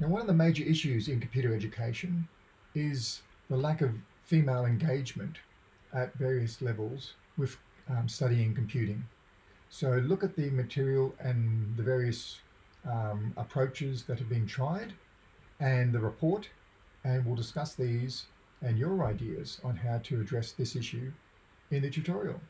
Now, one of the major issues in computer education is the lack of female engagement at various levels with um, studying computing. So look at the material and the various um, approaches that have been tried and the report, and we'll discuss these and your ideas on how to address this issue in the tutorial.